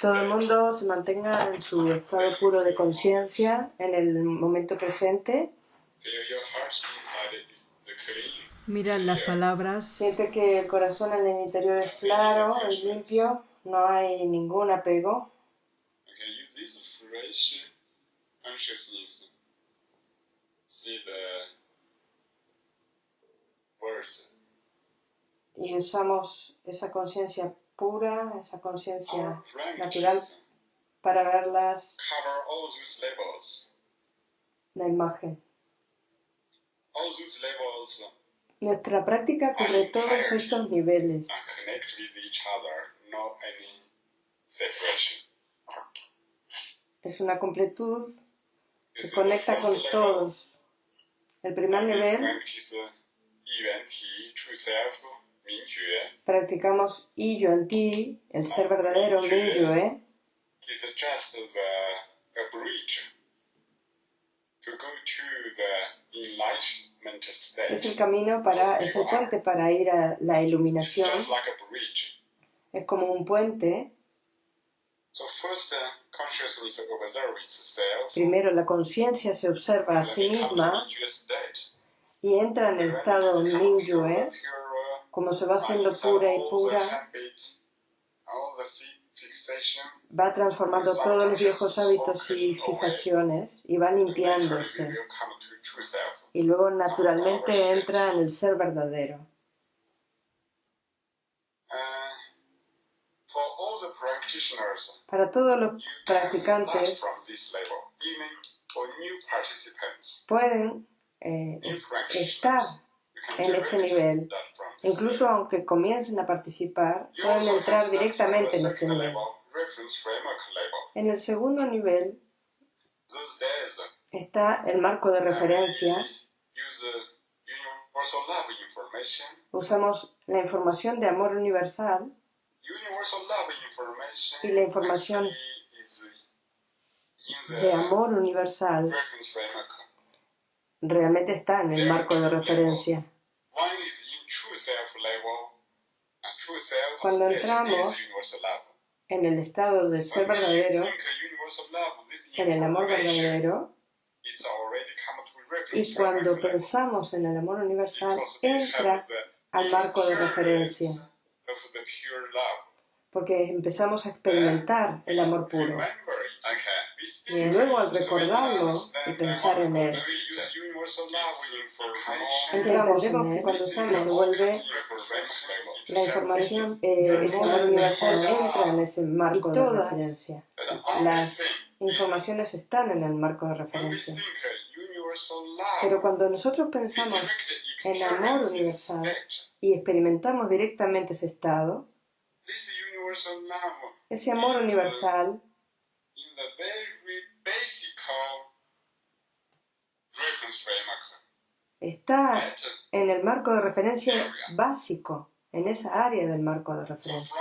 todo el mundo se mantenga en su estado puro de conciencia en el momento presente. Mira las palabras. Siente que el corazón en el interior es claro, es limpio, no hay ningún apego. Y usamos esa conciencia pura, esa conciencia natural para verlas la imagen. Nuestra práctica cubre todos estos niveles. Es una completud que conecta con todos. El primer nivel practicamos I Yuan Ti, el ser verdadero Ming Yue, es el camino para, es el puente para ir a la iluminación. Es como un puente. Primero la conciencia se observa a sí misma y entra en el estado Mingyue, como se va haciendo pura y pura, va transformando todos los viejos hábitos y fijaciones y va limpiándose. Y luego naturalmente entra en el ser verdadero. Para todos los practicantes pueden eh, estar en este nivel. Incluso aunque comiencen a participar, pueden entrar directamente en este nivel. En el segundo nivel está el marco de referencia. Usamos la información de amor universal y la información de amor universal realmente está en el marco de referencia. Cuando entramos en el estado del ser verdadero, en el amor verdadero, y cuando pensamos en el amor universal, entra al marco de referencia, porque empezamos a experimentar el amor puro. Y luego al recordarlo y pensar en él, entendemos que cuando sale se vuelve la información, eh, ese amor universal entra en ese marco de referencia. Las informaciones están en el marco de referencia. Pero cuando nosotros pensamos en amor universal y experimentamos directamente ese estado, ese amor universal está en el marco de referencia básico, en esa área del marco de referencia.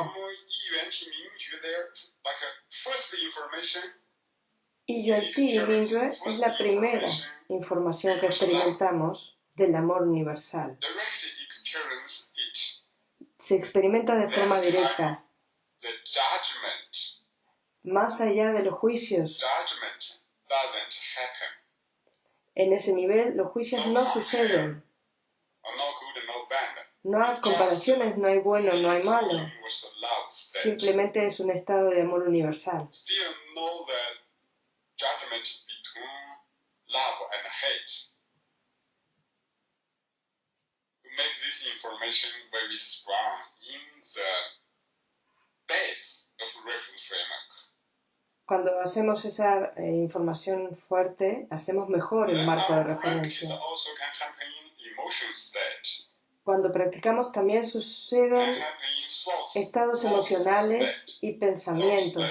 Y Yuan Ti es la primera información que experimentamos del amor universal. Se experimenta de forma directa. Más allá de los juicios en ese nivel los juicios no suceden. No hay comparaciones, no hay bueno, no hay malo. Simplemente es un estado de amor universal. information very strong in the base of reference framework cuando hacemos esa eh, información fuerte, hacemos mejor el marco de referencia. Cuando practicamos también suceden estados emocionales y pensamientos.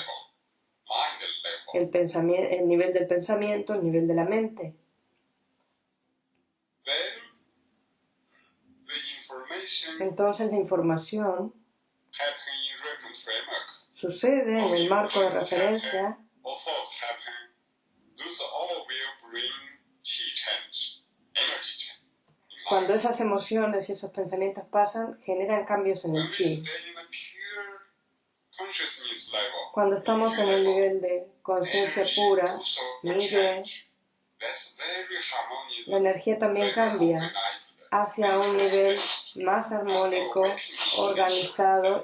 El, pensamiento, el nivel del pensamiento, el nivel de la mente. Entonces la información sucede en el marco de referencia, cuando esas emociones y esos pensamientos pasan, generan cambios en el chi. Cuando estamos en el nivel de conciencia pura, mire, la energía también cambia hacia un nivel más armónico, organizado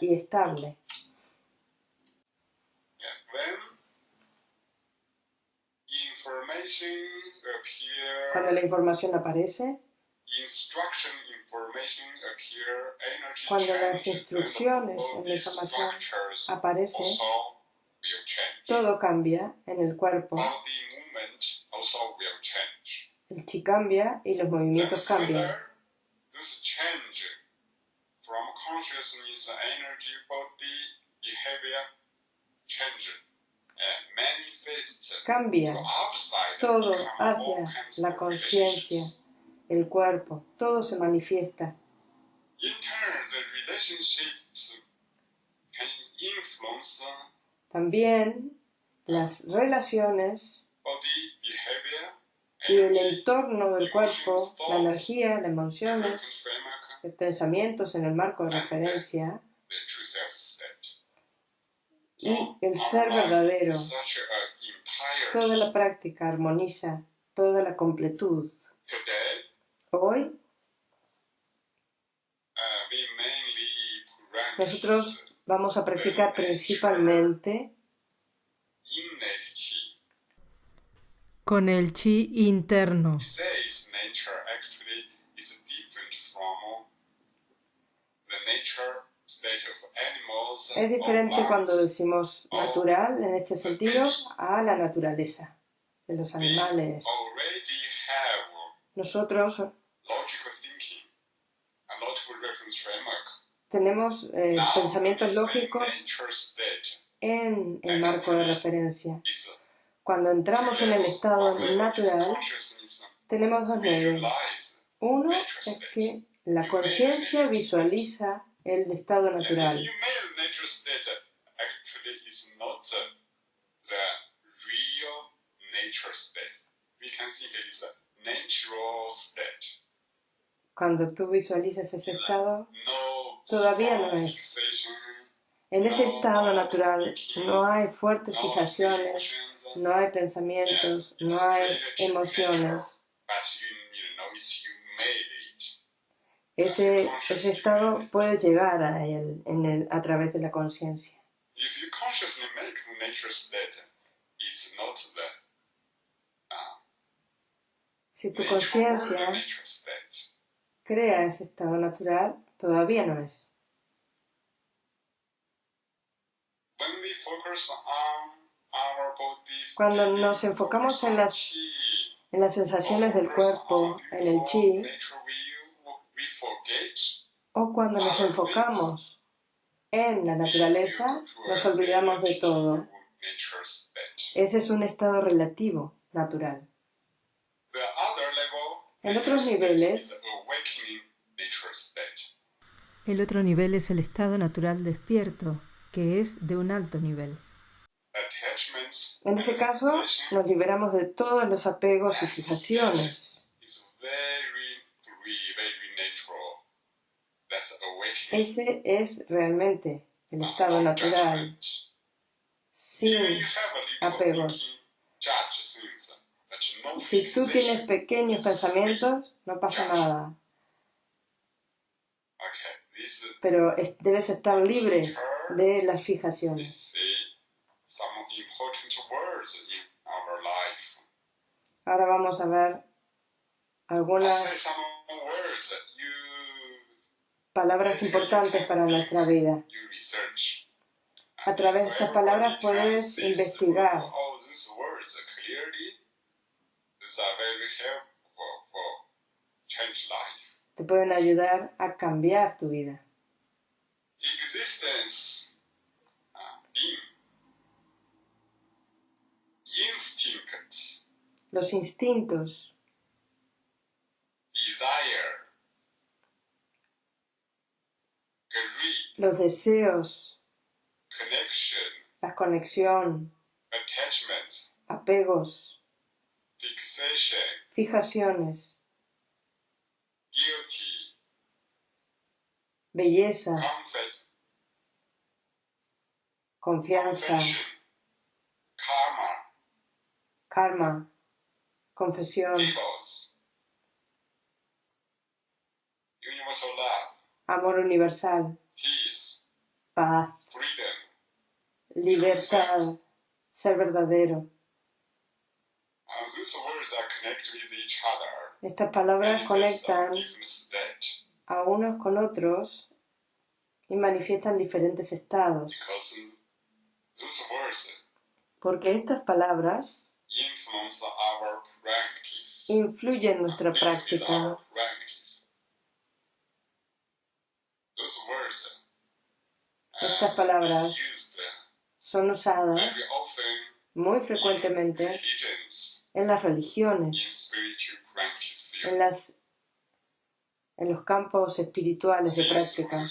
y, estable. Cuando la información aparece, cuando las instrucciones en la información aparecen, todo cambia en el cuerpo. El chi cambia y los movimientos cambian. Cambia todo hacia la conciencia, el cuerpo, todo se manifiesta. También las relaciones y el entorno del cuerpo, la energía, las emociones, los pensamientos en el marco de referencia y el ser verdadero. Toda la práctica armoniza toda la completud. Hoy nosotros vamos a practicar principalmente con el chi interno. Es diferente cuando decimos natural en este sentido a la naturaleza de los animales. Nosotros tenemos eh, pensamientos lógicos en el marco de referencia. Cuando entramos en el estado natural, tenemos dos niveles. Uno es que la conciencia visualiza el estado natural. Cuando tú visualizas ese estado, todavía no es. En ese estado natural no hay fuertes fijaciones, no hay pensamientos, no hay emociones. Ese, ese estado puede llegar a él en el, a través de la conciencia. Si tu conciencia crea ese estado natural, todavía no es. Cuando nos enfocamos en las, en las sensaciones del cuerpo, en el chi, o cuando nos enfocamos en la naturaleza, nos olvidamos de todo. Ese es un estado relativo, natural. En otros niveles, el otro nivel es el estado natural despierto, que es de un alto nivel. En ese caso, nos liberamos de todos los apegos y fijaciones. Ese es realmente el estado natural, sin apegos. Si tú tienes pequeños pensamientos, no pasa nada. Pero debes estar libre de las fijaciones. Ahora vamos a ver algunas palabras importantes para nuestra vida. A través de estas palabras puedes investigar. Te pueden ayudar a cambiar tu vida. Los instintos. Los deseos. La conexión. Apegos. Fijaciones. Belleza confianza, karma, karma, confesión, universal love, amor universal, peace, paz, freedom, libertad, ser verdadero. and these words are connected with each other. Estas palabras conectan a unos con otros y manifiestan diferentes estados, porque estas palabras influyen en nuestra práctica. practice. Those words uh, Estas palabras is used son usadas muy frecuentemente en las religiones, en, las, en los campos espirituales de práctica.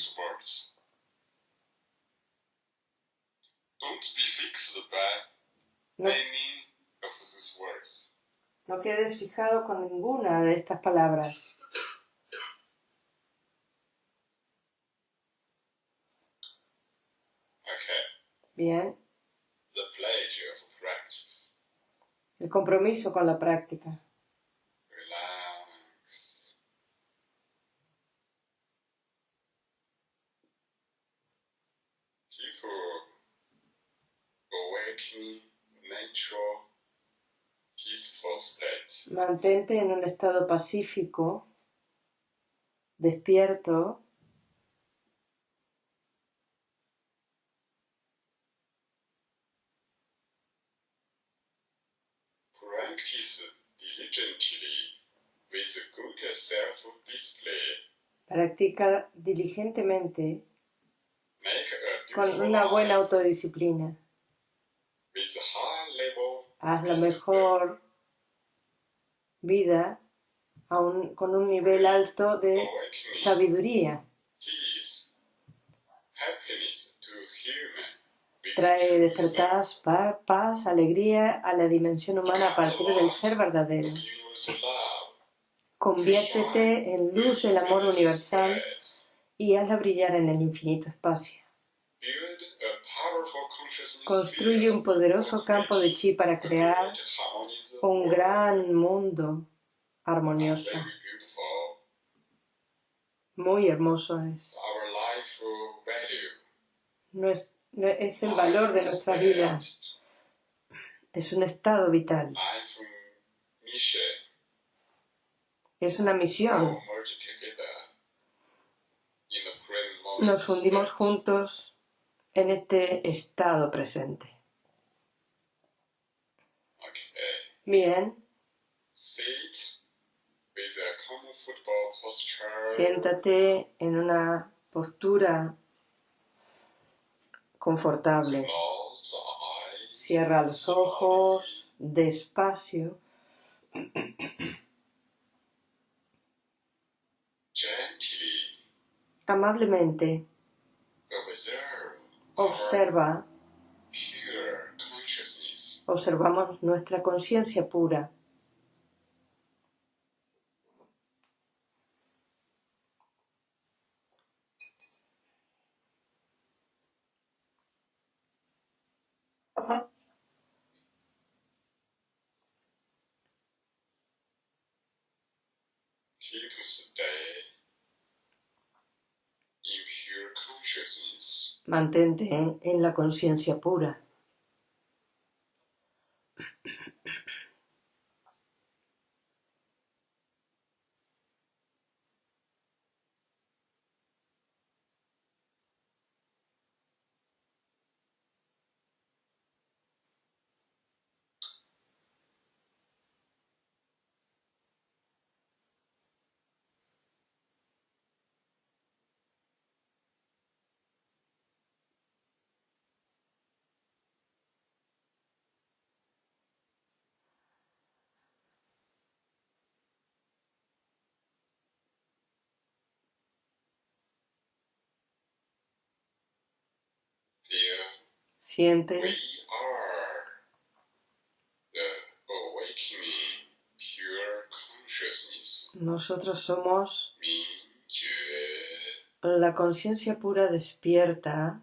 No, no quedes fijado con ninguna de estas palabras. Bien, The pledge of practice. el compromiso con la práctica. Mantente en un estado pacífico, despierto, practica diligentemente con una buena autodisciplina. Haz la mejor vida un- con un nivel alto de sabiduría. peace, happiness to human. with Trae despertar pa- paz, alegría a la dimensión humana a partir del ser verdadero. Conviértete en luz del amor universal y hazla brillar en el infinito espacio. Construye un poderoso campo de chi para crear un gran mundo armonioso. Muy hermoso es. No es, el valor de nuestra vida, es un estado vital, mission. es una misión. Moment. Nos fundimos juntos en este estado presente. Okay. Bien, siéntate en una postura confortable. Cierra los ojos despacio amablemente. Observa, observamos nuestra conciencia pura. Mantente en la conciencia pura. Siente, consciousness. nosotros somos la conciencia pura despierta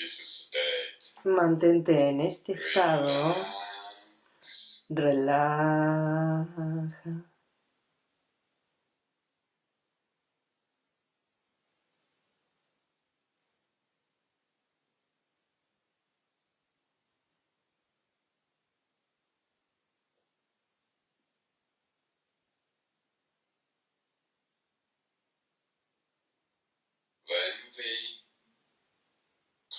this state. Mantente en este estado. Relaja we completely stay in Mingjue state,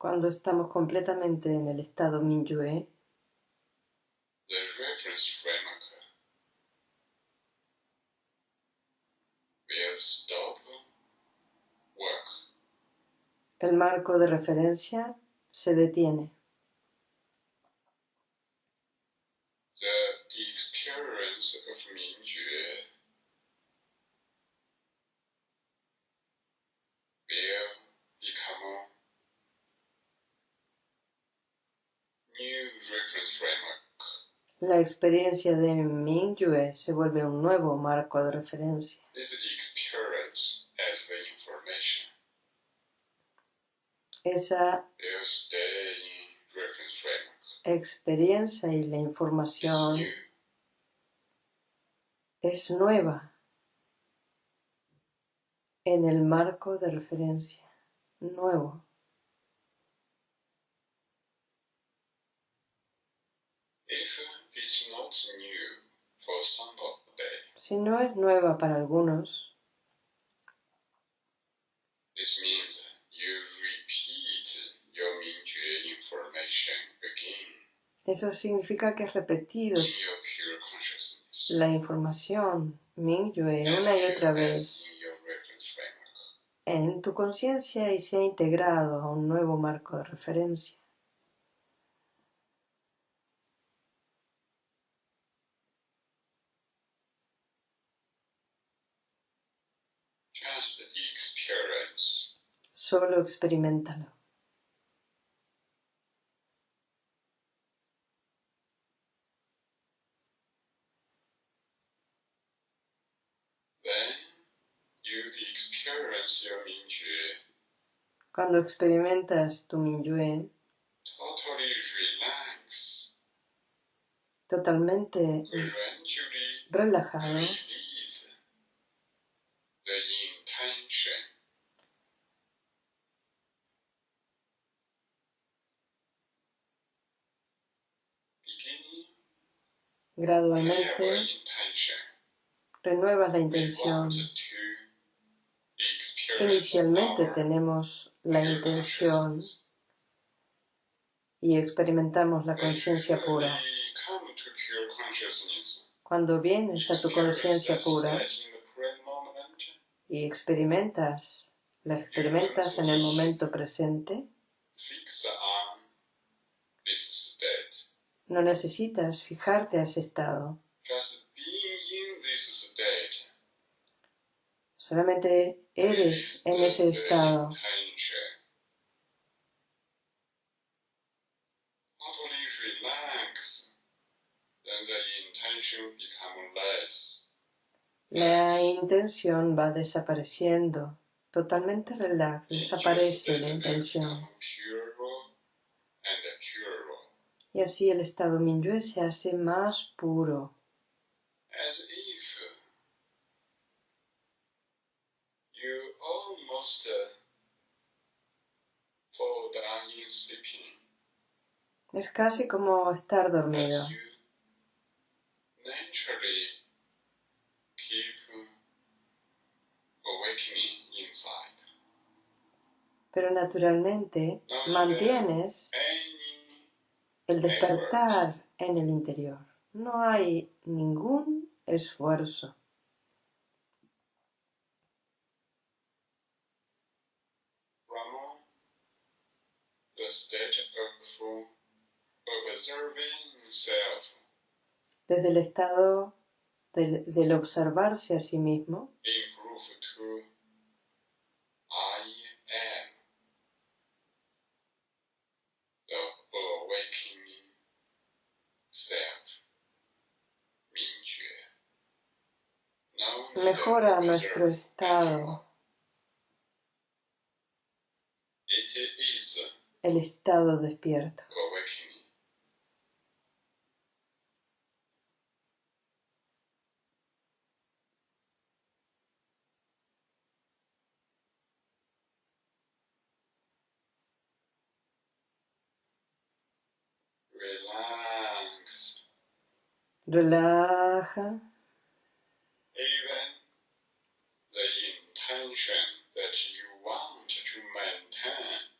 Cuando estamos completamente en el estado Mingyue, the reference framework will stop work. el marco de referencia se detiene. The experience of Mingjue become new reference framework. La experiencia de Mingyue se vuelve un nuevo marco de referencia. This experience as the information Esa experiencia y la información es nueva en el marco de referencia. Nuevo. Si no es nueva para algunos, eso significa que has repetido la información Mingyue una y otra vez en tu conciencia y se ha integrado a un nuevo marco de referencia. Solo experimentalo. when you experience your Mingjue Cuando experimentas tu relax, totalmente relajado, gradualmente. Renuevas la intención. Inicialmente tenemos la intención y experimentamos la conciencia pura. Cuando vienes a tu conciencia pura y experimentas, la experimentas en el momento presente, no necesitas fijarte a ese estado. Just being in this state Solamente eres en ese estado. La intención va desapareciendo. Totalmente relax, desaparece la intención. Y así el estado Minyue se hace más puro, as if you almost uh, fall down in sleeping. Es casi como estar dormido, as you naturally keep awakening inside. pero naturalmente mantienes el despertar en el interior. No hay ningún esfuerzo. from the state of observing self, desde el estado del, del observarse a sí mismo, mejora nuestro estado, It is el estado despierto. Relax. Relaja Even the intention that you want to maintain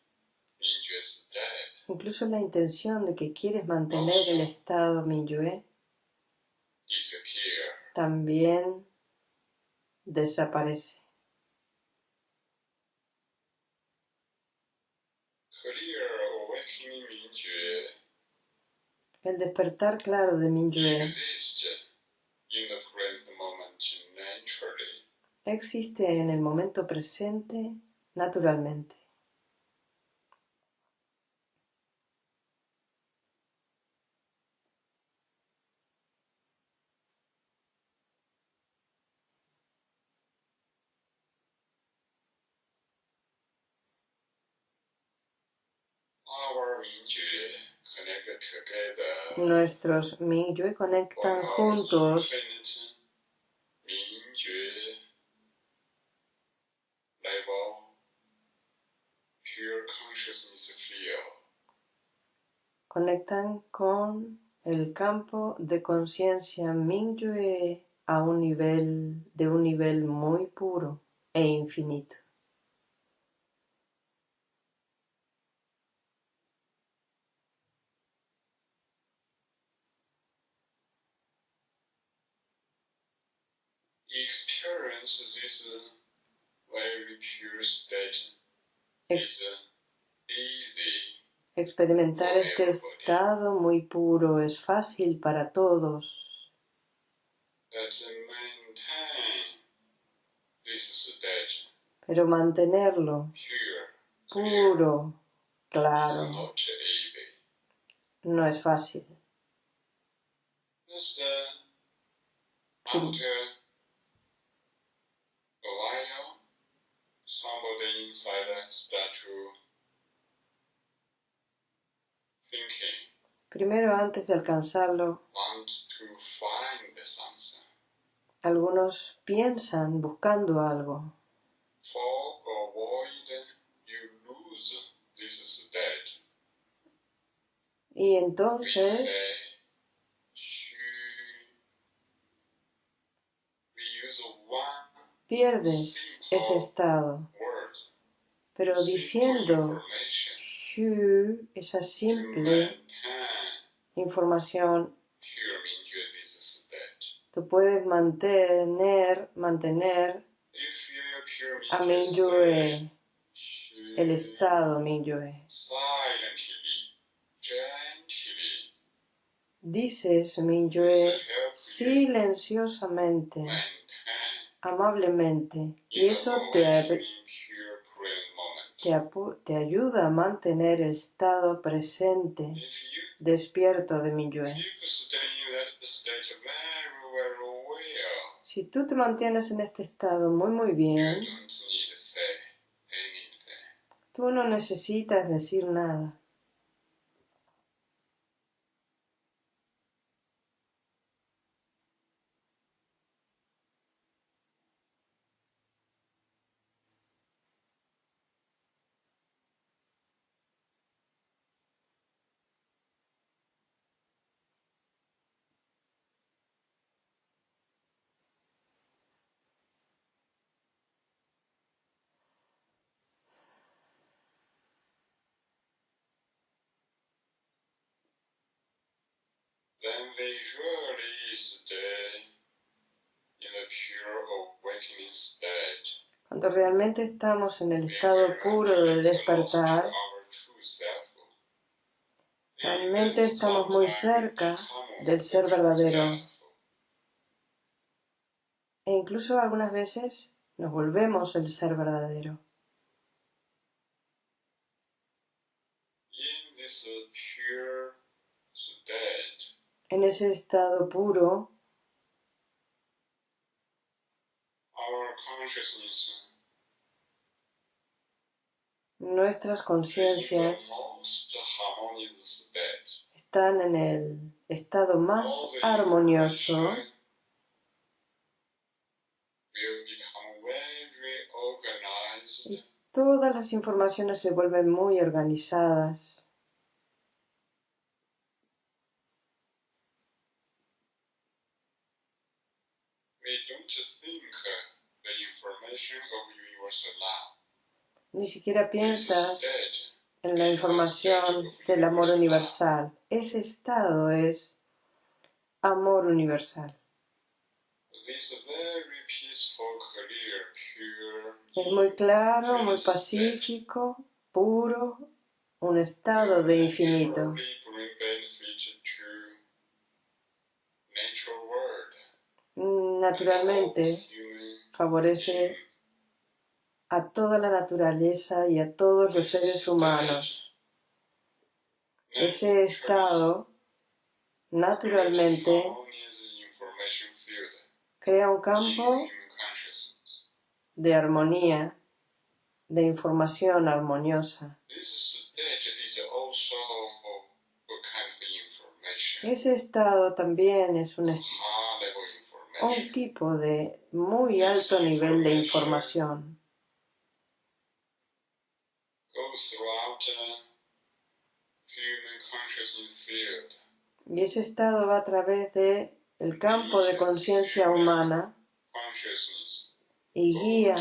incluso la intención de que quieres mantener el estado Minyue también desaparece. El despertar claro de Minyue existe en el momento presente naturalmente. Nuestros Minyue conectan juntos conectan con el campo de conciencia Minyue a un nivel de un nivel muy puro e infinito. Experience this very pure state is easy. experimentar este estado muy puro es fácil para todos, pero mantenerlo puro, claro, no es fácil. Somebody inside thinking, Primero, antes de alcanzarlo, want to find something. algunos piensan buscando algo For avoid you lose this state, y we entonces say, "Shu." we use one pierdes ese estado. Pero diciendo Shu, esa simple información, Mingyue tú puedes mantener, mantener a Mingyue el estado gently, Dices you silenciosamente, amablemente, y eso te, te, ayuda a mantener el estado presente, despierto de very well, Si tú te mantienes en este estado muy muy bien, tú no necesitas decir nada. Then visually stay in the pure awakening state. Cuando realmente estamos en el estado puro de despertar. Realmente estamos muy cerca del ser verdadero. E incluso algunas veces nos volvemos el ser verdadero. En ese estado puro, nuestras conciencias están en el estado más armonioso. y todas las informaciones se vuelven muy organizadas. Ni siquiera piensas en la información del amor universal. Ese estado es amor universal. Es muy claro, muy pacífico, puro, un estado de infinito. Naturalmente favorece a toda la naturaleza y a todos los seres humanos. Ese estado, naturalmente, crea un campo de armonía, de información armoniosa. Ese estado también es un, un tipo de muy alto nivel de información. Y ese estado va a través de el campo de conciencia humana y guía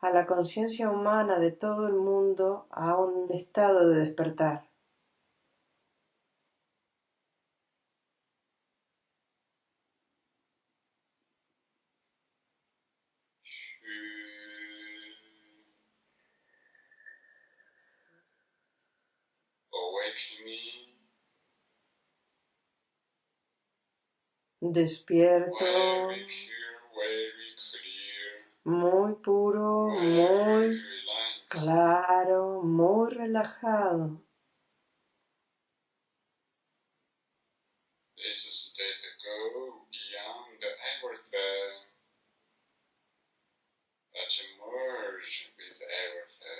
a la conciencia humana de todo el mundo a un estado de despertar. Despierto, muy puro, muy claro, muy relajado.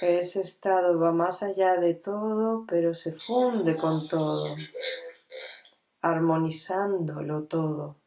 Ese estado va más allá de todo, pero se funde con todo armonizándolo todo.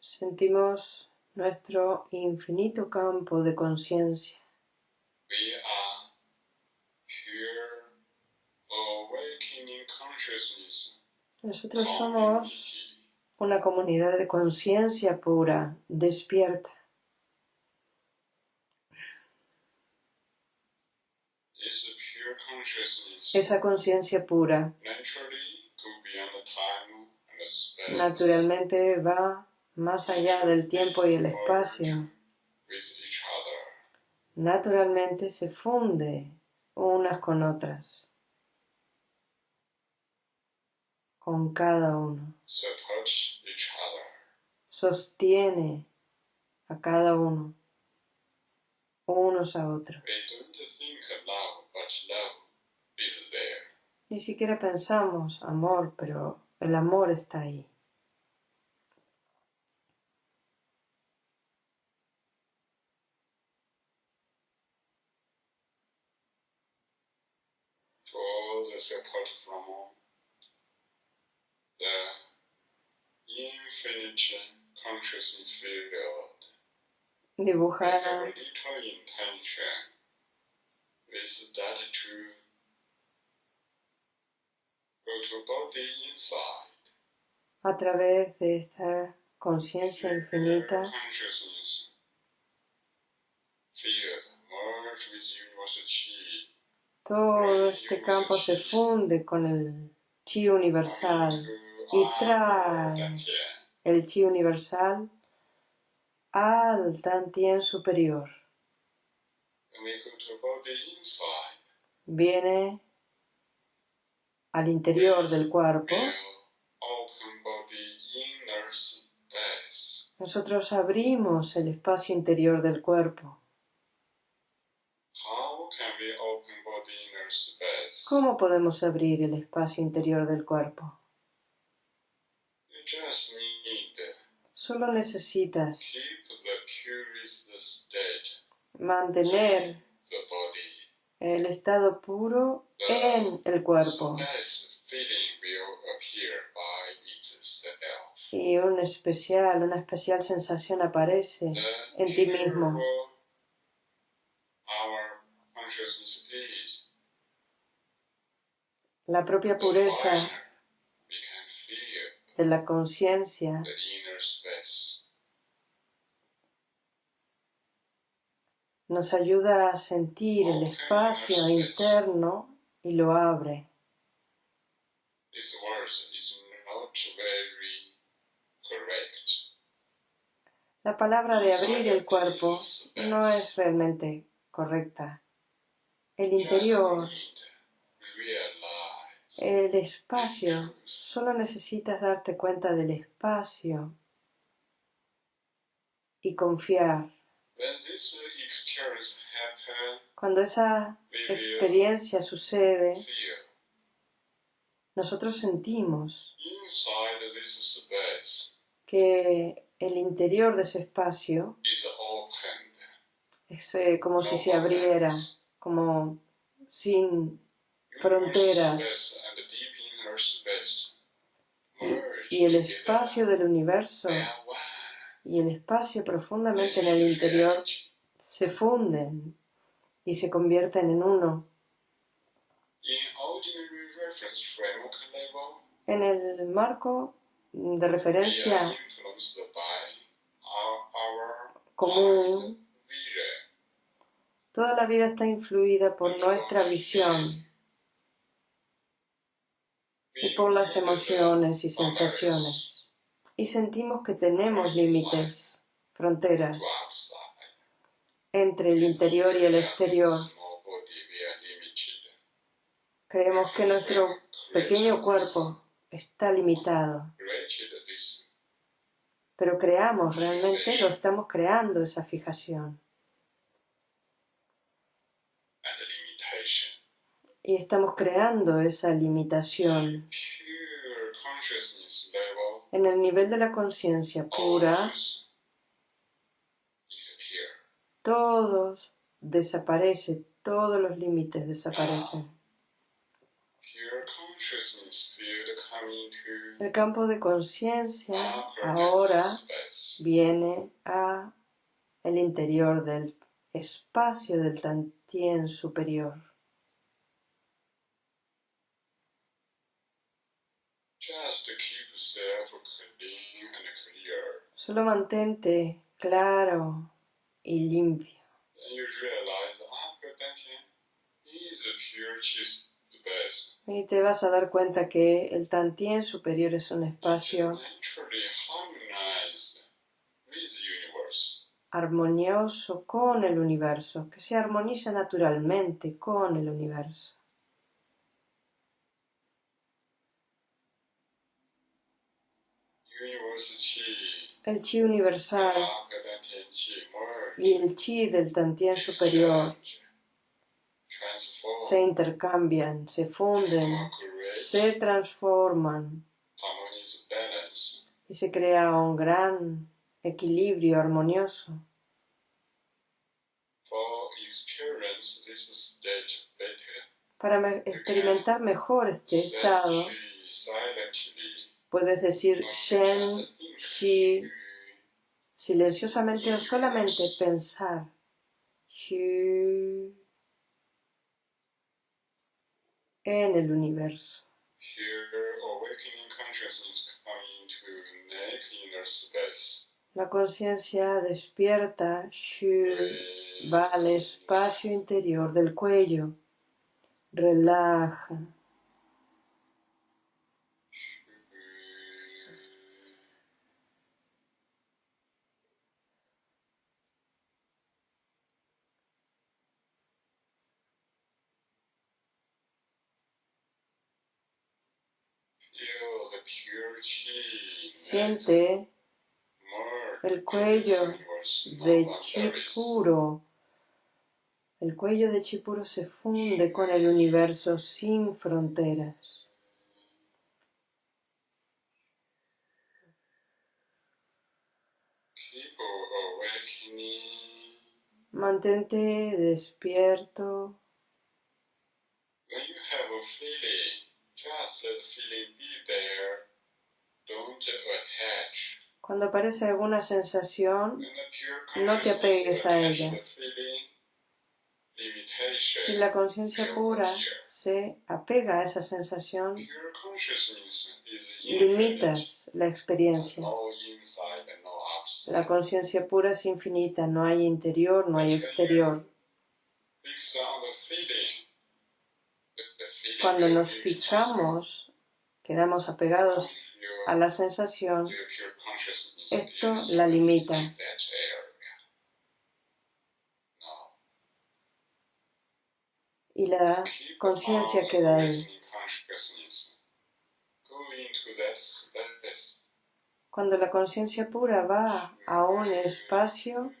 Sentimos nuestro infinito campo de conciencia. Nosotros somos una comunidad de conciencia pura, despierta. Esa conciencia pura naturalmente va más allá del tiempo y el espacio. Naturalmente se funde unas con otras, con cada uno. Sostiene a cada uno, unos a otros. Ni siquiera pensamos amor, pero el amor está ahí. infinite consciousness field Dibuja have little intention with that to go to body inside. A través de esta conciencia infinita. Todo este campo se funde con el chi universal. Y trae el chi universal al Tantien superior. Viene al interior del cuerpo. Nosotros abrimos el espacio interior del cuerpo. ¿Cómo podemos abrir el espacio interior del cuerpo? Solo necesitas mantener. El estado puro en el cuerpo. Y un especial, una especial sensación aparece en ti mismo. La propia pureza de la conciencia the inner space. Nos ayuda a sentir el espacio interno y lo abre. La palabra de abrir el cuerpo no es realmente correcta. El interior, el espacio, solo necesitas darte cuenta del espacio y confiar. Cuando esa experiencia sucede, nosotros sentimos inside this space que el interior de ese espacio es eh, como si se abriera, como sin fronteras. Y el espacio del universo. Y el espacio profundamente en el interior se funden y se convierten en uno. En el marco de referencia común, toda la vida está influida por nuestra visión y por las emociones y sensaciones. Y sentimos que tenemos límites, fronteras entre el interior y el exterior. Creemos que nuestro pequeño cuerpo está limitado, pero creamos, realmente lo estamos creando esa fijación. Y estamos creando esa limitación. En el nivel de la conciencia pura, todos desaparece, todos los límites desaparecen. El campo de conciencia ahora viene a el interior del espacio del Tantien superior. Just to keep self clean and clear. Solo mantente claro y limpio. Y te vas a dar cuenta que el Tantien superior es un espacio armonioso con el universo, que se armoniza naturalmente con el universo. Universe chi, El chi universal y el chi del Tantien superior se intercambian, se funden, se transforman y se crea un gran equilibrio armonioso. Para me- experimentar mejor este estado, Puedes decir Shen, Shi, silenciosamente o solamente pensar. Shu, en el universo. La conciencia despierta, Shu, va al espacio interior del cuello. Relaja. Siente el cuello de chi boundaries. puro. El cuello de chi puro se funde con el universo sin fronteras. Mantente despierto. Cuando aparece alguna sensación, When the pure No te consciousness apegues a ella. si la conciencia pura se apega a esa sensación, Pure consciousness is infinite. limitas la experiencia. La conciencia pura es infinita, no hay interior, no hay exterior. Cuando nos fijamos, quedamos apegados a la sensación, esto la limita. y la conciencia on queda ahí. Cuando la conciencia pura va a un espacio,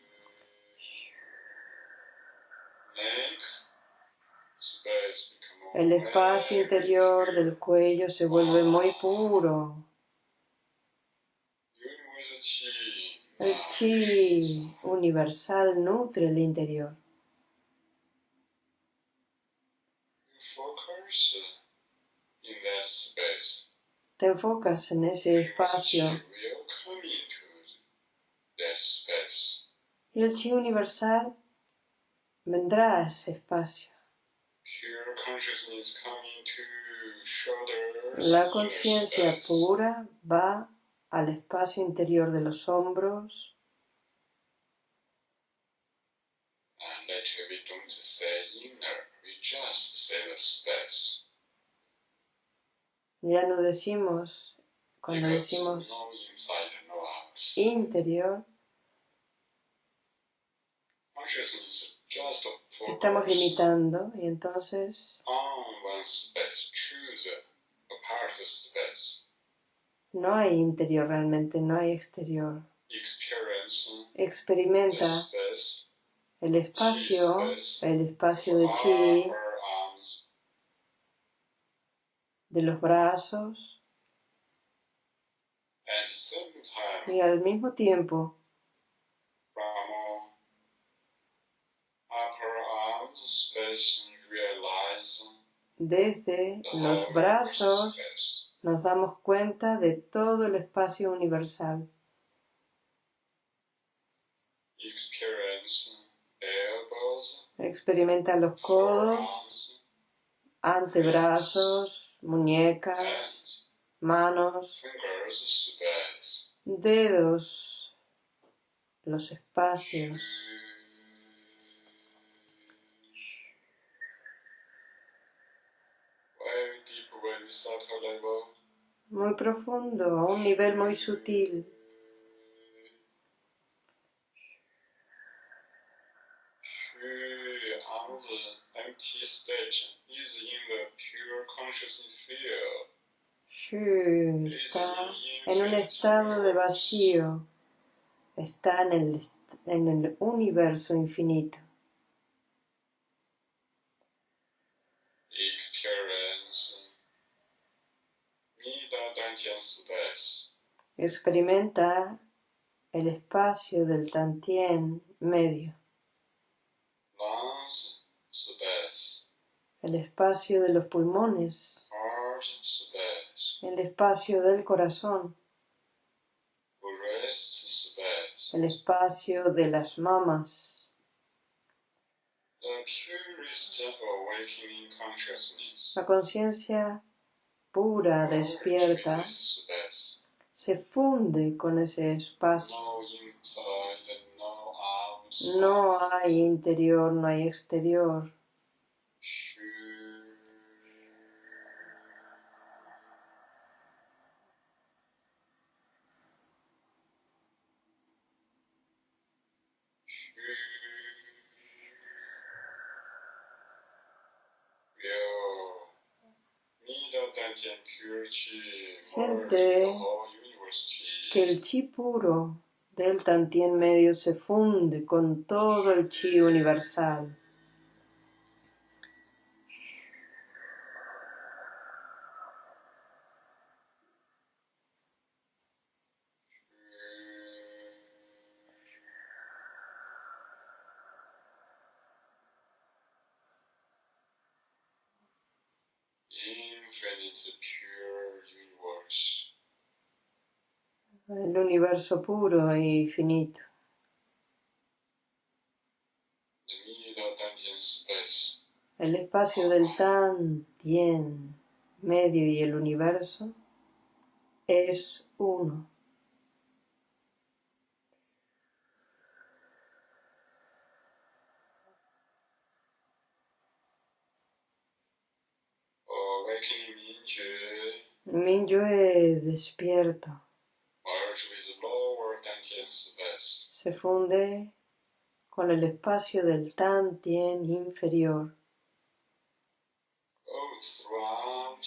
el espacio interior del cuello se vuelve muy puro. El chi universal nutre el interior. Te enfocas en ese espacio y el chi universal vendrá a ese espacio. Pure consciousness coming to shoulders. La conciencia pura va al espacio interior de los hombros. Ya no decimos, cuando decimos interior, estamos limitando y entonces on one space. Choose a part of space. no hay interior realmente, no hay exterior. Experimenta el espacio, el espacio de chi, our arms. de los brazos. Y al mismo tiempo desde los brazos nos damos cuenta de todo el espacio universal. Experimenta los codos, antebrazos, muñecas, manos, dedos, los espacios. Very deep, very subtle level. Muy profundo, a un nivel muy sutil. Shu field. Shu está en un estado de vacío, está en el, en el universo infinito. Experience. Experimenta el espacio del tantien medio, el espacio de los pulmones, el espacio del corazón, el espacio de las mamas, la conciencia pura, despierta, se funde con ese espacio. No hay interior, no hay exterior. Siente que el chi puro del Tantien medio se funde con todo el chi universal. El universo puro y finito. The middle dungeon space. El espacio del Tantien medio y el universo es uno. Despierto merge with lower dungeon space. Se funde con el espacio del Tantien inferior. Goes throughout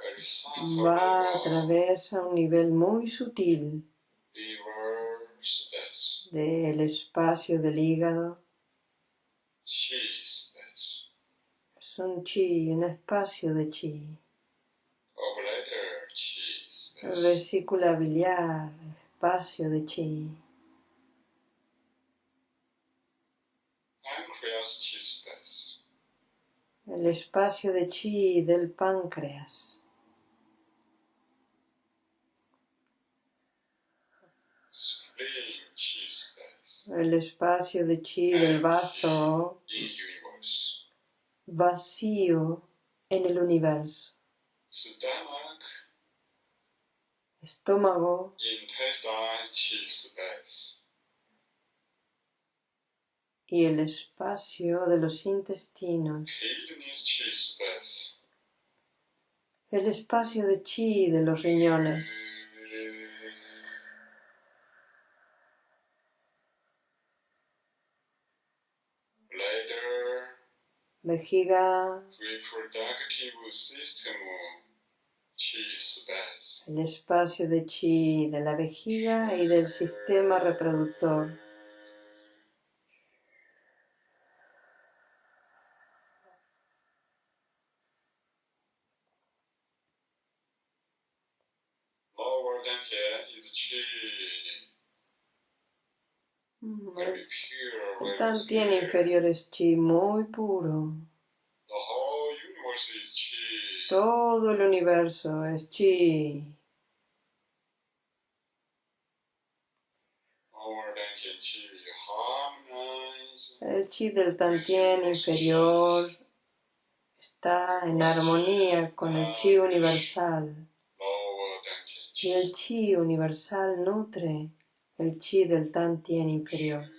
very subtle Va a través a un nivel muy sutil del espacio del hígado. Es un chi, un espacio de chi. or bladder chi space, Vesícula biliar, espacio de chi. pancreas chi space, El espacio de chi del páncreas. El espacio de chi del bazo vacío en el universo. Estómago, intestine chi space, y el espacio de los intestinos, el espacio de chi de los riñones, bladder, vejiga, reproductive system, el espacio de chi de la vejiga y del sistema reproductor, very Tantien clear. inferior es chi muy puro. The whole universe is chi. Todo el universo es chi. El chi del Tantien inferior está en armonía con el chi universal. Y el chi universal nutre el chi del Tantien inferior.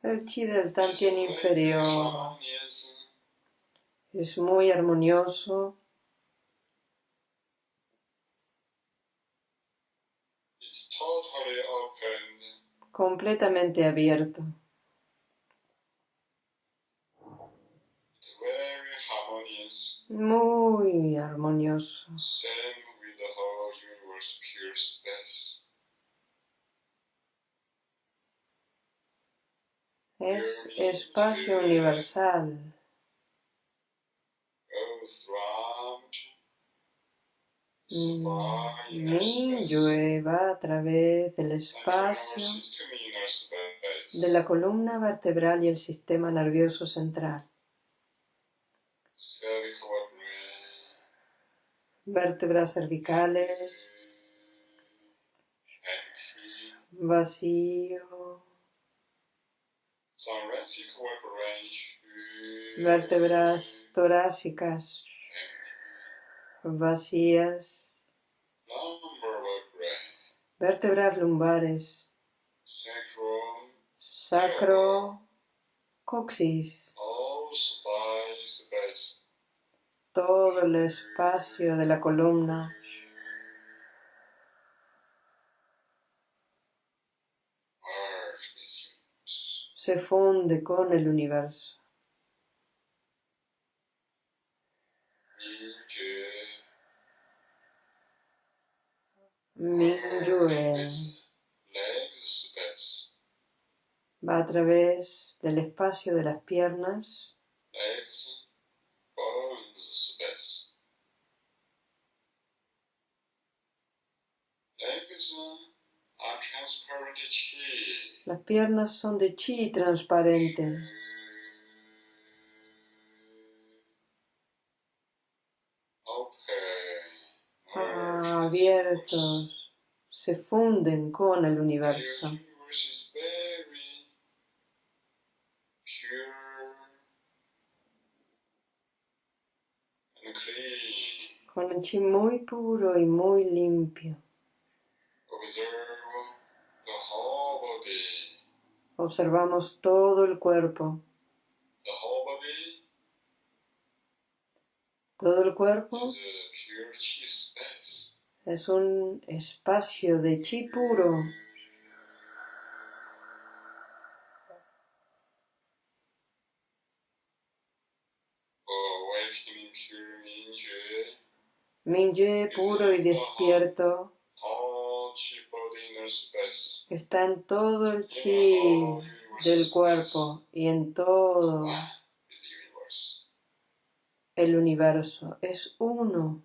El chi del Tantien inferior es muy armonioso, completamente abierto. Muy armonioso. same with the whole universe, pure space. Es espacio universal. Round, Mm, Minyue va a través del espacio de la columna vertebral y el sistema nervioso central. Vértebras cervicales, vacío. Range, Vértebras torácicas, vacías. Vértebras lumbares, sacro, coxis. Todo el espacio de la columna se funde con el universo. Mingyue, va a través del espacio de las piernas, las piernas son de chi transparente, Open. abiertos, se funden con el universo. Con el chi muy puro y muy limpio. Observamos todo el cuerpo. Todo el cuerpo es un espacio de chi puro. Mingyue. Puro y despierto All chi body inner space. Está en todo el chi del cuerpo y en todo el universo. Es uno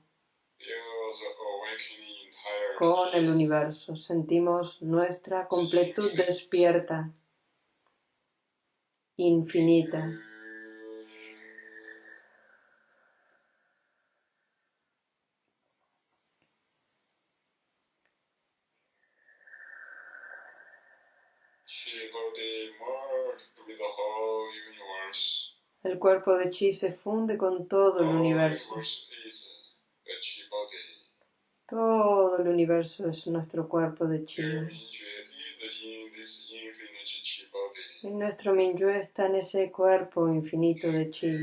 con el universo. Sentimos nuestra completud despierta, infinita. El cuerpo de chi se funde con todo el universo. Todo el universo es nuestro cuerpo de chi. Y nuestro Minyue está en ese cuerpo infinito de chi.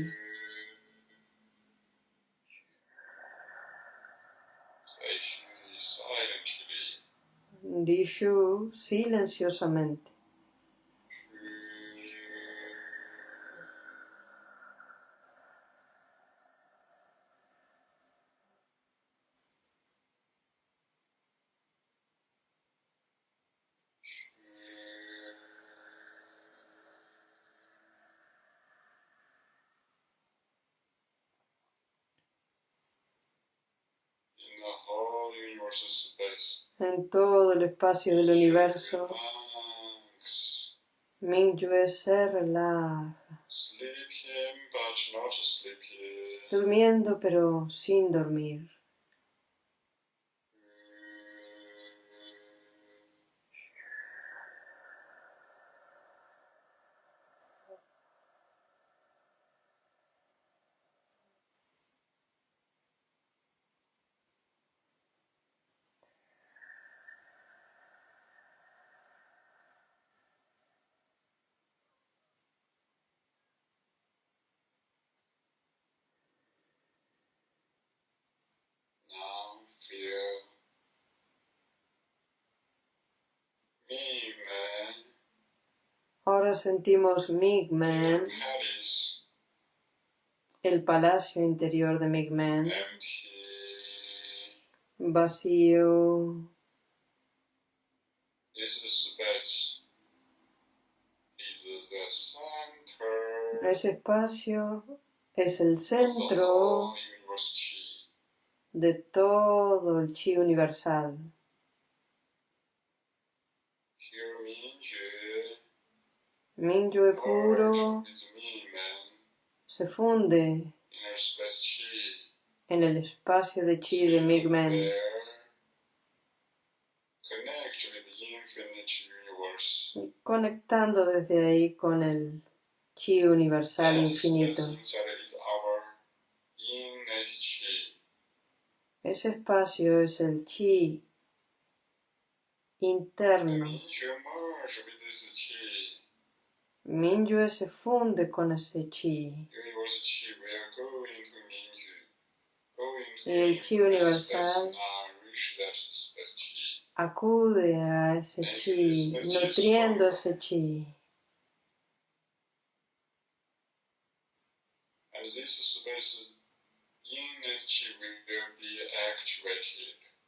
Dishu silenciosamente. En todo el espacio del universo. Minyue se relaja, durmiendo pero sin dormir. Ahora sentimos Migman el palacio interior de Migmen, empty, vacío. Ese espacio es el centro de todo el chi universal. Here Mingyue Puro merge with Mingmen, se funde en el espacio de chi de infinite universe. conectando desde ahí con el chi universal infinito. Ese espacio es el chi interno. Mingyue se funde con ese chi. Y el chi universal. Acude a ese chi, nutriendo ese chi.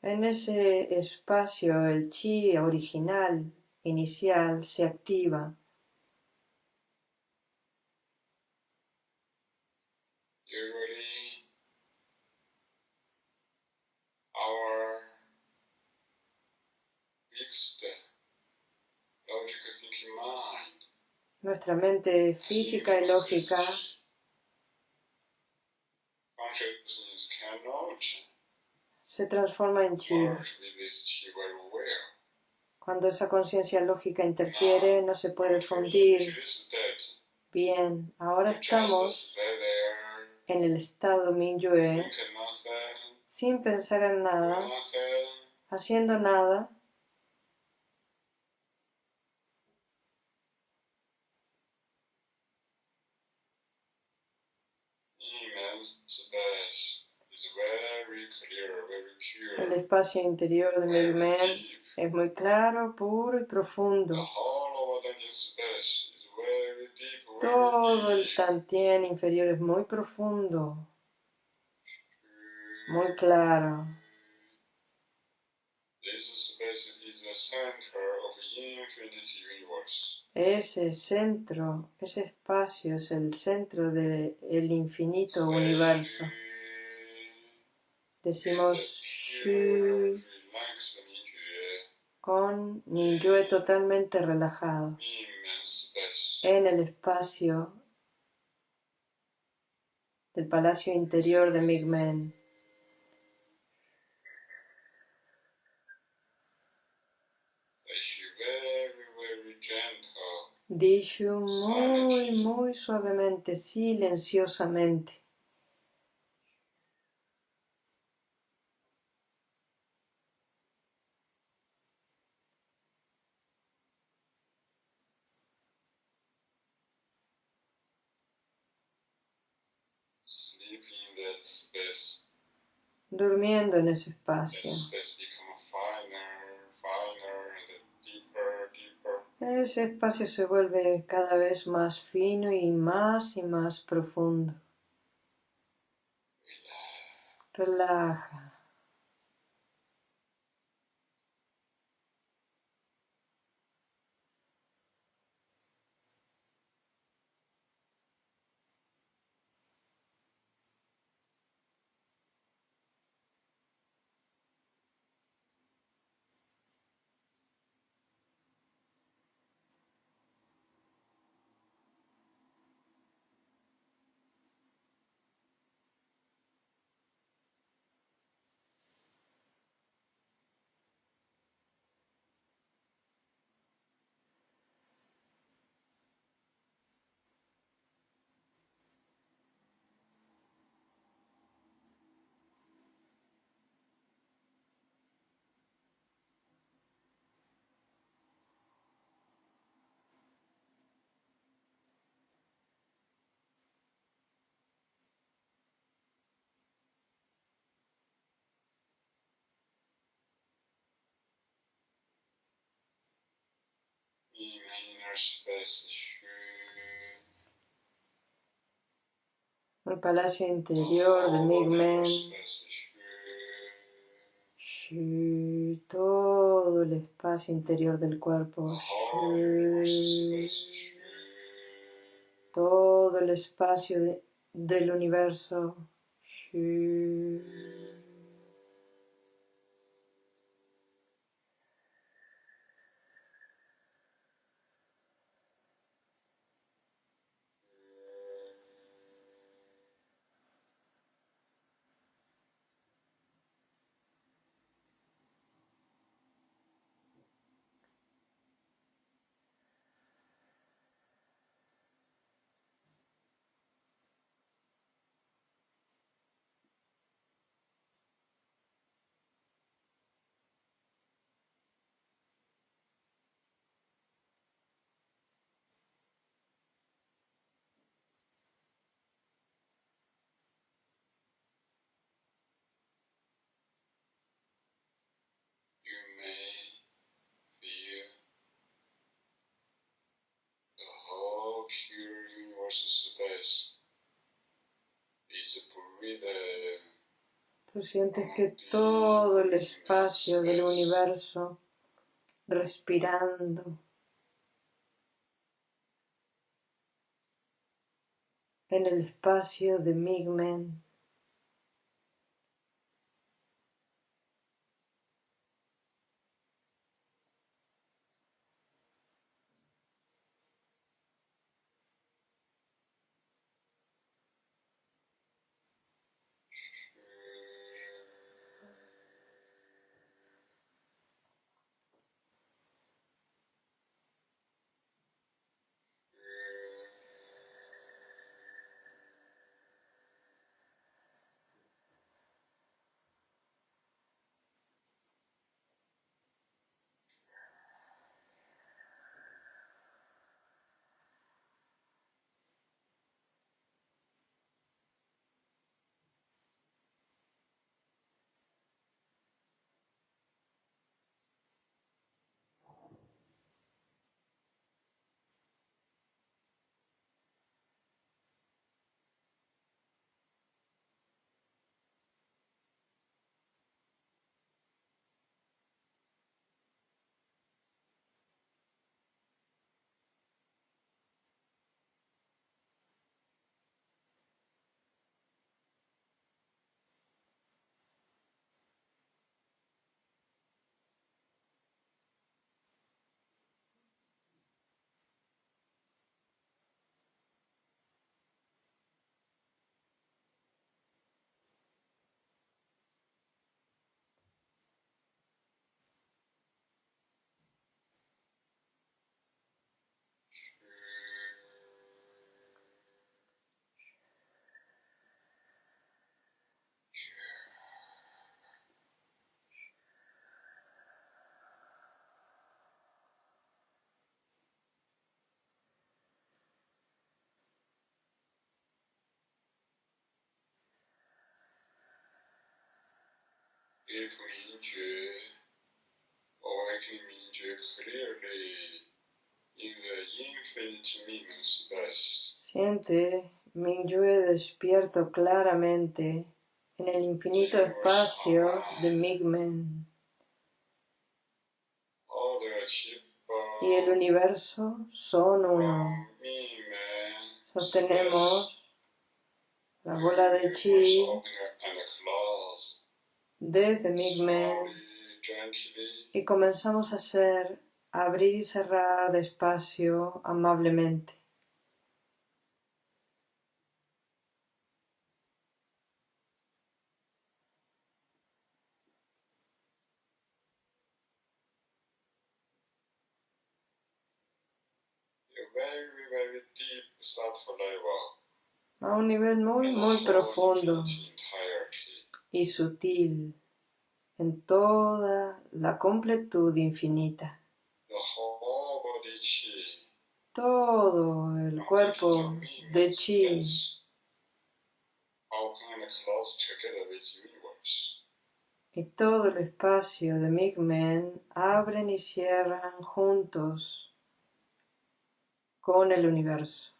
En ese espacio el chi original, inicial, se activa. Usually, our fixed logical thinking mind Nuestra mente física y lógica se transforma en chi. Cuando esa conciencia lógica interfiere, no se puede fundir. Bien, ahora estamos en el estado Minyue, sin pensar en nada, haciendo nada, el espacio interior de deep. es muy claro, puro y profundo. Todo el tantien inferior es muy profundo, muy claro. This space is the center of infinite universe. Ese centro, ese espacio es el centro del infinito universo. Decimos Shu con Ninyue totalmente relajado en el espacio del palacio interior de Migmen. Dishu muy, muy suavemente, silenciosamente. Durmiendo en ese espacio. Ese espacio se vuelve cada vez más fino y más y más profundo. Relaja. In my inner space, shu. El palacio interior de Migmen, todo el espacio interior del cuerpo, todo el espacio de- del universo. You may feel the whole pure universal space is breathed Tú sientes que todo el espacio del universo respirando. En el espacio de Migmen. If Mingjue clearly in the infinite. Siente Mingyue despierto claramente en el infinito espacio de Migmen cheap y el universo son uno. Sostenemos la bola de chi. Desde gently, y comenzamos a hacer abrir y cerrar despacio, amablemente. a un nivel muy, muy profundo. Y sutil en toda la completud infinita. Todo el cuerpo de chi y todo el espacio de Migmen abren y cierran juntos con el universo.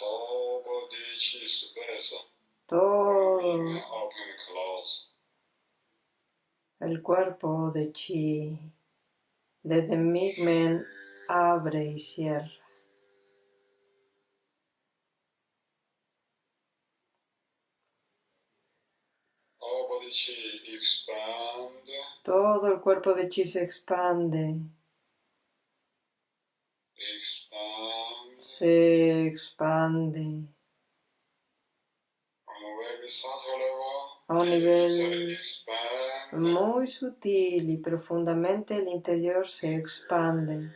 whole body chi space. Todo el cuerpo de chi, desde Migmen abre y cierra. Todo el cuerpo de chi se expande, Expand. se expande a un nivel muy sutil y profundamente el interior se expande.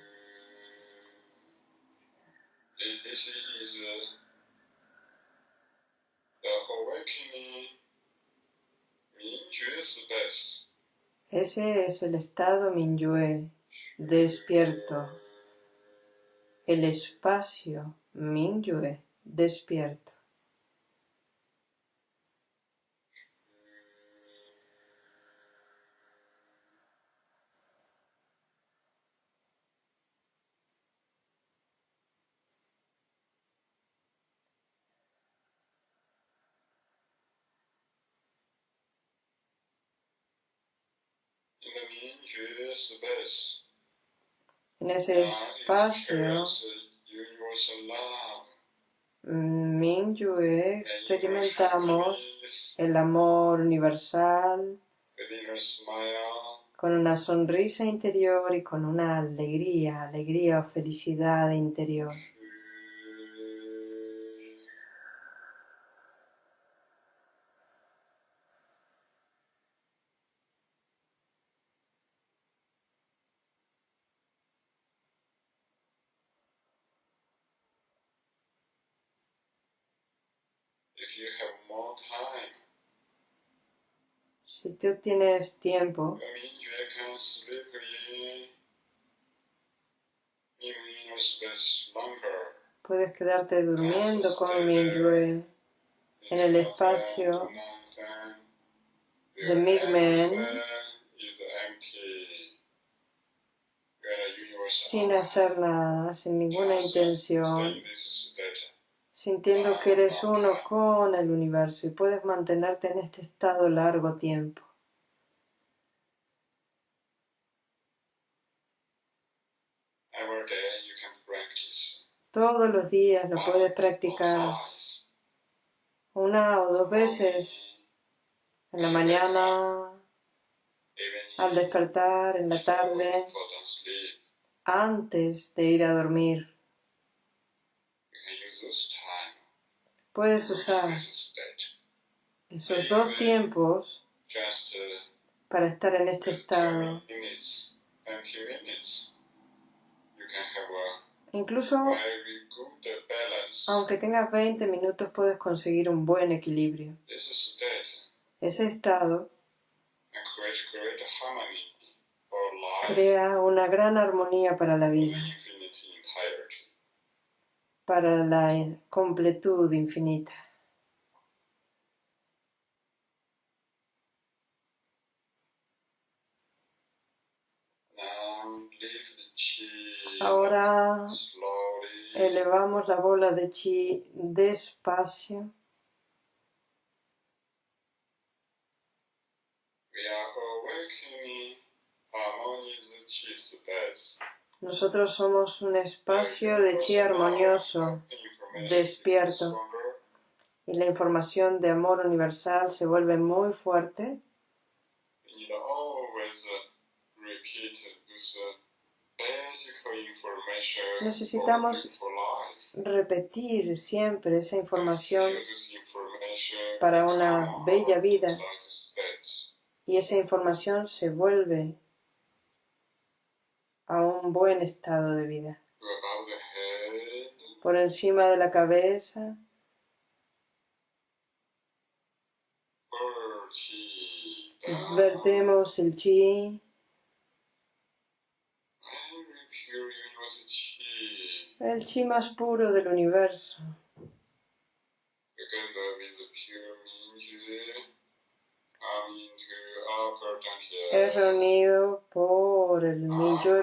Ese es el estado Minyue, despierto. El espacio Minyue, despierto. En ese now espacio. Minyue experimentamos el amor universal con una sonrisa interior y con una alegría, alegría o felicidad interior. Si tú tienes tiempo, puedes quedarte durmiendo con Minyue en el espacio de Migmen sin hacer nada, sin ninguna intención, sintiendo que eres uno con el universo y puedes mantenerte en este estado largo tiempo. Todos los días lo puedes practicar una o dos veces, en la mañana, al despertar, en la tarde, antes de ir a dormir. you can use this time Puedes usar esos dos tiempos para estar en este estado. minutes, 20 minutes. You can have a Incluso aunque tengas 20 minutos puedes conseguir un buen equilibrio. Ese estado crea una gran armonía para la vida. Para la completud infinita. Ahora elevamos la bola de chi despacio. Nosotros somos un espacio de chi armonioso despierto. y la información de amor universal se vuelve muy fuerte. Necesitamos. Repetir siempre esa información para una bella vida y esa información se vuelve a un buen estado de vida. Por encima de la cabeza, vertemos el chi. el chi más puro del universo, es reunido por el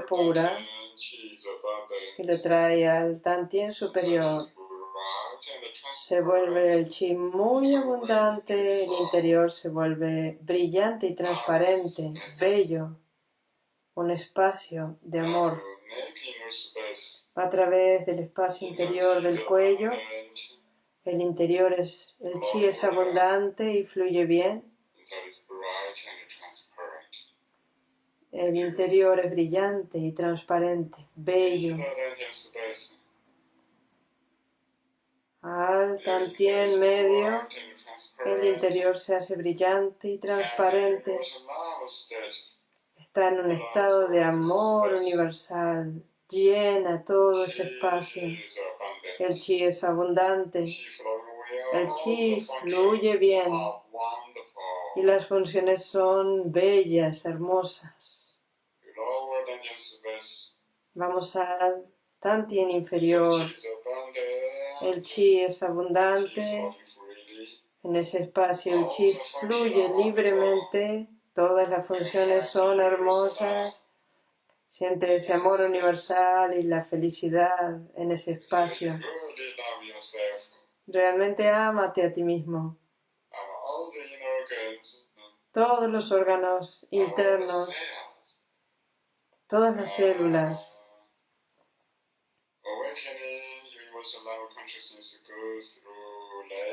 pura is above the y lo trae al Tantien superior. se vuelve el chi muy abundante, el interior se vuelve brillante y transparente, bello, un espacio de amor. A través del espacio interior del cuello, el interior es, el chi es abundante y fluye bien. El interior es brillante y transparente, bello. Al tantien medio, el interior se hace brillante y transparente. Está en un estado de amor universal, llena todo ese espacio. El chi es abundante, el chi fluye bien y las funciones son bellas, hermosas. Vamos al Tantien inferior. El chi es abundante. En ese espacio el chi fluye libremente. Todas las funciones son hermosas. Siente ese amor universal y la felicidad en ese espacio. Realmente ámate a ti mismo. Todos los órganos internos, todas las células.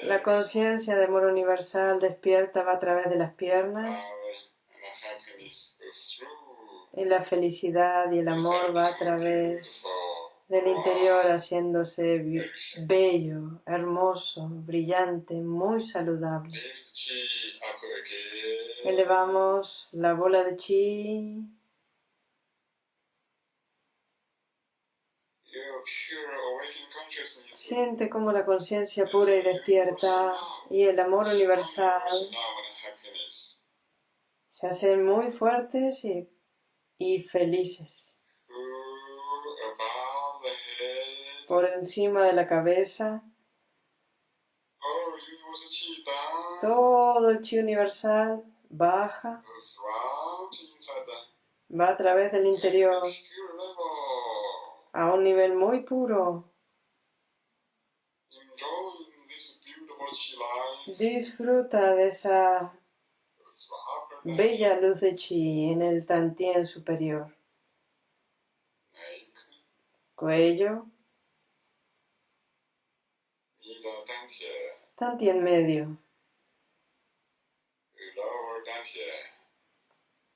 La conciencia de amor universal despierta va a través de las piernas y la felicidad y el amor va a través del interior haciéndose bello, hermoso, brillante, muy saludable. Elevamos la bola de chi. Siente como la conciencia pura y despierta y el amor universal se hacen muy fuertes y y felices. Por encima de la cabeza, todo el chi universal baja, va a través del interior. A un nivel muy puro. Disfruta de esa bella luz de chi en el tantien superior. Cuello. Tantien medio.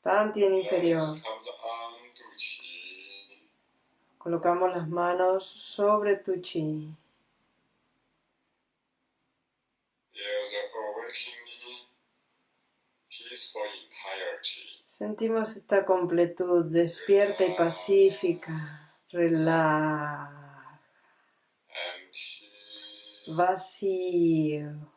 Tantien inferior. Colocamos las manos sobre tu chi. Sentimos esta completud despierta y pacífica. Relaja. Vacío.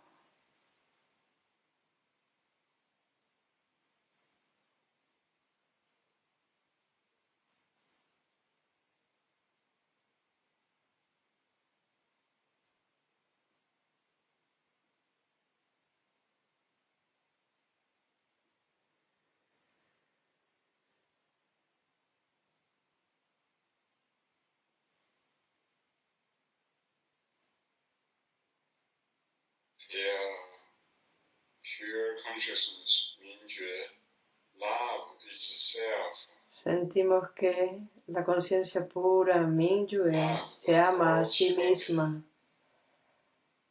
Sentimos que la conciencia pura, Mingyue, se ama a sí misma,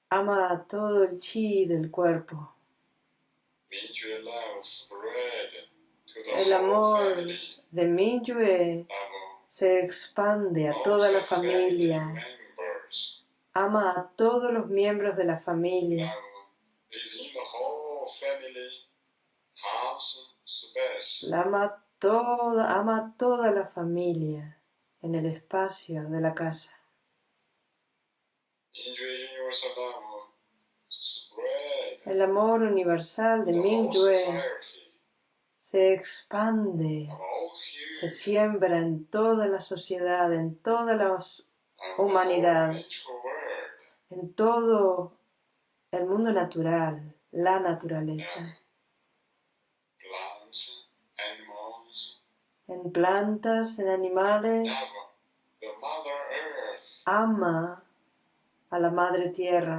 ama a todo el chi del cuerpo. El amor de Mingyue se expande a toda la familia, ama a todos los miembros de la familia. Ama toda, ama toda la familia en el espacio de la casa. El amor universal de Mingyue se expande, se siembra en toda la sociedad, en toda la humanidad, en todo el mundo natural, la naturaleza. En plantas, en animales, ama a la Madre Tierra.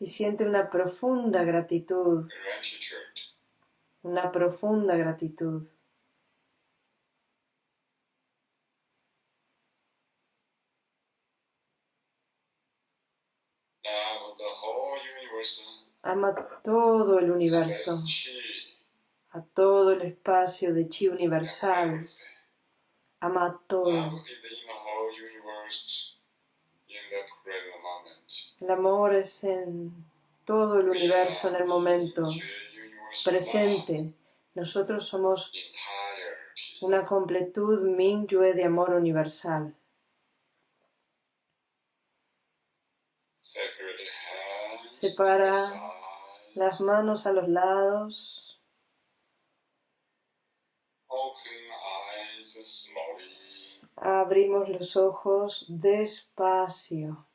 Y siente una profunda gratitud, una profunda gratitud. Love the whole universe. Ama todo el universo, a todo el espacio de chi universal. Ama todo. El amor es en todo el universo en el momento presente. Nosotros somos una completud Mingyue de amor universal. Separa Las manos a los lados. Abrimos los ojos despacio.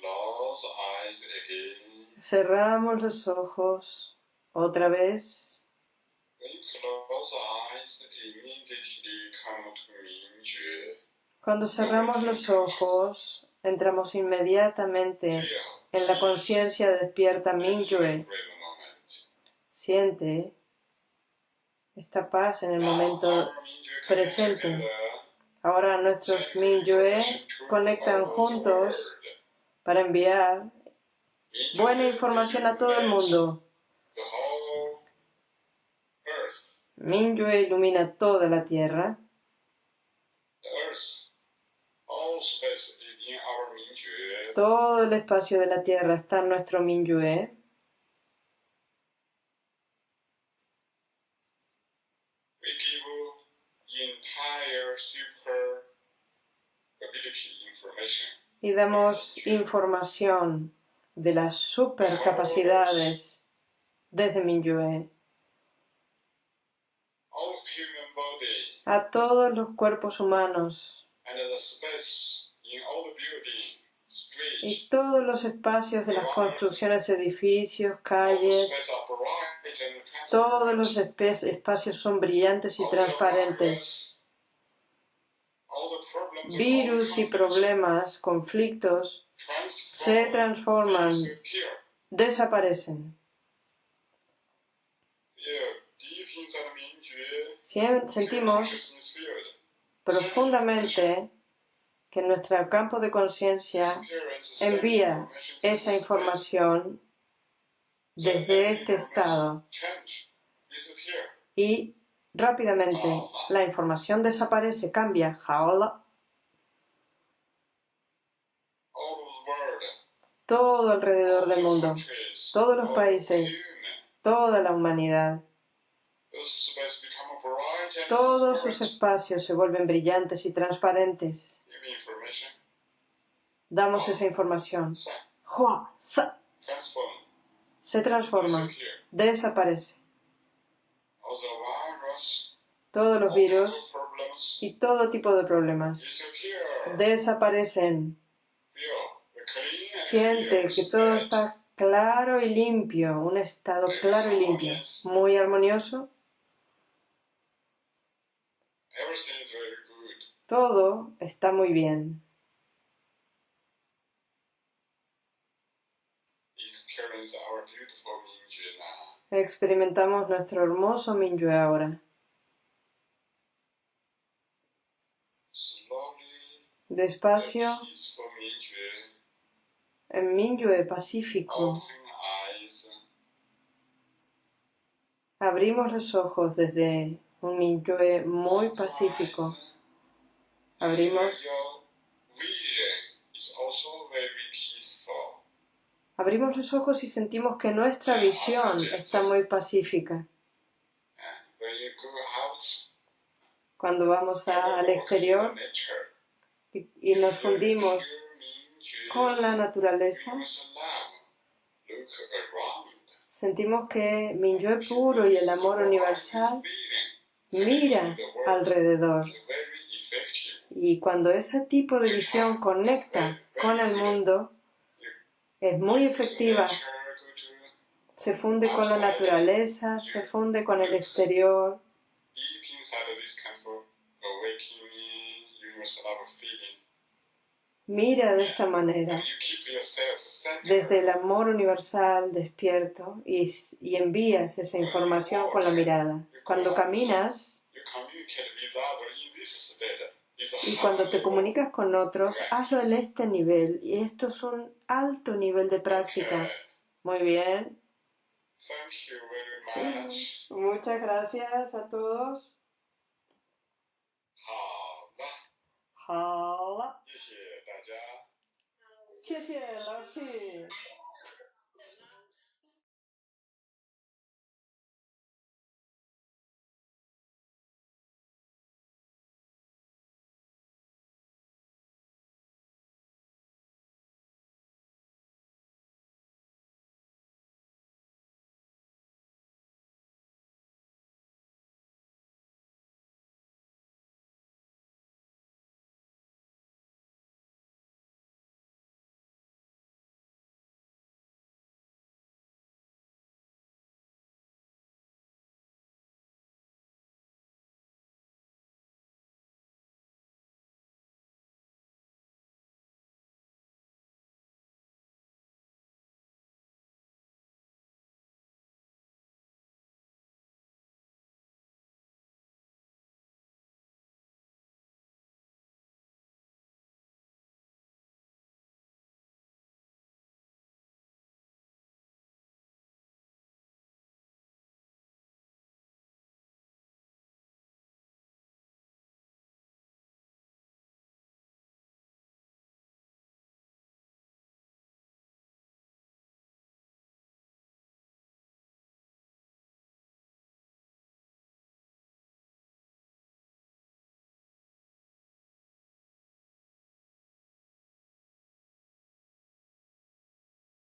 Close eyes again. Cerramos los ojos otra vez. Cuando cerramos los ojos, entramos inmediatamente en la conciencia despierta Mingyue. Siente esta paz en el momento presente. Ahora nuestros Mingyue conectan juntos para enviar buena información a todo el mundo. Mingyue ilumina toda la tierra. the earth, all space is in our Mingjue. Todo el espacio de la tierra está en nuestro information. y damos información de las supercapacidades desde body a todos los cuerpos humanos y todos los espacios de las construcciones, edificios, calles, todos los espacios son brillantes y transparentes. virus, y problemas, conflictos, se transforman, desaparecen. Sentimos profundamente que nuestro campo de conciencia envía esa información desde este estado. Y rápidamente la información desaparece, cambia. Jaola, todo alrededor del mundo, todos los países, toda la humanidad, those space become bright and todos sus espacios se vuelven brillantes y transparentes. Damos esa información. se transforma, desaparece. Todos los virus y todo tipo de problemas desaparecen. Siente que todo está claro y limpio, un estado claro y limpio, muy armonioso. Everything is very good. Todo está muy bien. Experimentamos nuestro hermoso Mingyue ahora. Despacio, en Mingyue Pacífico, abrimos los ojos desde un Mingyue muy pacífico. Abrimos, abrimos los ojos y sentimos que nuestra visión está muy pacífica. Cuando vamos al exterior y, y nos fundimos con la naturaleza, sentimos que Mingyue puro y el amor universal mira alrededor. Y cuando ese tipo de visión conecta con el mundo, es muy efectiva, se funde con la naturaleza, se funde con el exterior. Mira de esta manera, desde el amor universal despierto y, y envías esa información con la mirada. Cuando caminas y cuando te comunicas con otros, hazlo en este nivel. Y esto es un alto nivel de práctica. Muy bien. Muchas gracias a todos. 好了，谢谢大家。谢谢老师。